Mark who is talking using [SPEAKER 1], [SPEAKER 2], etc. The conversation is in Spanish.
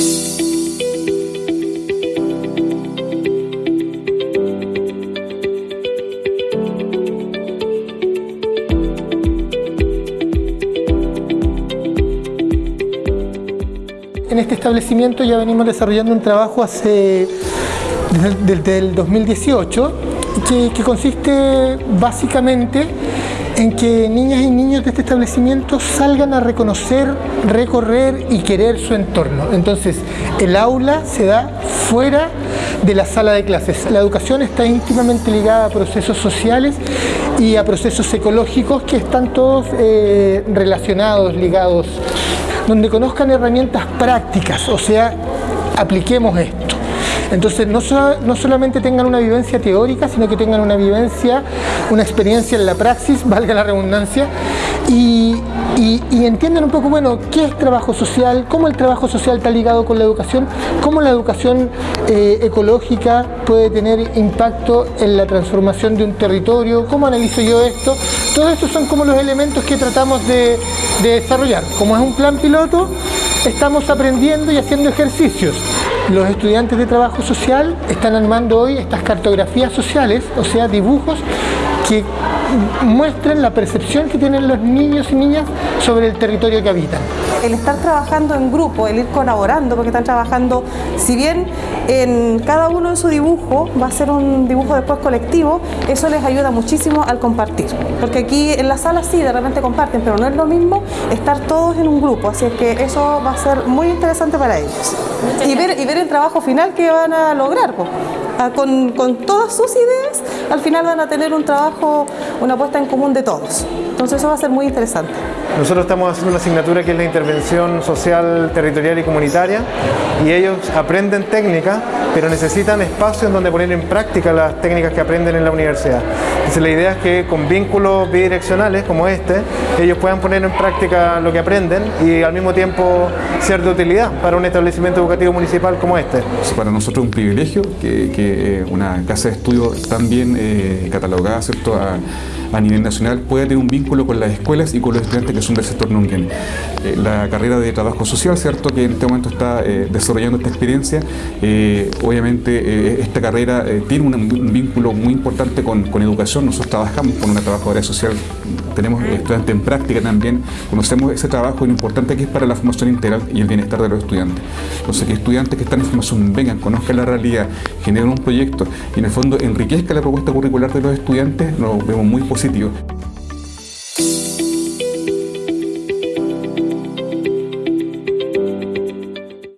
[SPEAKER 1] En este establecimiento ya venimos desarrollando un trabajo hace desde, el 2018 que, que consiste básicamente en que niñas y niños de este establecimiento salgan a reconocer, recorrer y querer su entorno. Entonces, el aula se da fuera de la sala de clases. La educación está íntimamente ligada a procesos sociales y a procesos ecológicos que están todos eh, relacionados, ligados donde conozcan herramientas prácticas, o sea, apliquemos esto. Entonces, no, no, solamente tengan una vivencia teórica, sino que tengan una vivencia, una experiencia en la praxis, valga la redundancia, y, entiendan un poco, bueno, qué es trabajo social, cómo el trabajo social está ligado con la educación, cómo la educación eh, ecológica puede tener impacto en la transformación de un territorio, cómo analizo yo esto. Todos estos son como los elementos que tratamos de desarrollar. Como es un plan piloto, estamos aprendiendo y haciendo ejercicios. Los estudiantes de trabajo social están armando hoy estas cartografías sociales, o sea, dibujos que muestren la percepción que tienen los niños y niñas sobre el territorio que habitan.
[SPEAKER 2] El estar trabajando en grupo, el ir colaborando, porque están trabajando, si bien en cada uno en su dibujo va a ser un dibujo después colectivo, eso les ayuda muchísimo al compartir. Porque aquí en la sala sí, de repente comparten, pero no es lo mismo estar todos en un grupo, así es que eso va a ser muy interesante para ellos. Y ver, y ver el trabajo final que van a lograr. Con, con todas sus ideas, al final van a tener un trabajo, una puesta en común de todos. Entonces eso va a ser muy interesante.
[SPEAKER 3] Nosotros estamos haciendo una asignatura que es la intervención social, territorial y comunitaria y ellos aprenden técnicas, pero necesitan espacio en donde poner en práctica las técnicas que aprenden en la universidad. Entonces la idea es que con vínculos bidireccionales como este, ellos puedan poner en práctica lo que aprenden y al mismo tiempo ser de utilidad para un establecimiento educativo municipal como este.
[SPEAKER 4] Para nosotros es un privilegio que, que una casa de estudio tan bien eh, catalogada ¿cierto? A, nivel nacional pueda tener un vínculo con las escuelas y con los estudiantes que son del sector Nungen. Eh, la carrera de trabajo social, ¿cierto? que en este momento está eh, desarrollando esta experiencia, eh, obviamente esta carrera tiene un, vínculo muy importante con, con, educación, nosotros trabajamos con una trabajadora social, tenemos estudiantes en práctica también, conocemos ese trabajo lo importante que es para la formación integral y el bienestar de los estudiantes. Entonces que estudiantes que están en formación vengan, conozcan la realidad, generen un proyecto y en el fondo enriquezca la propuesta curricular de los estudiantes, lo vemos muy positivo.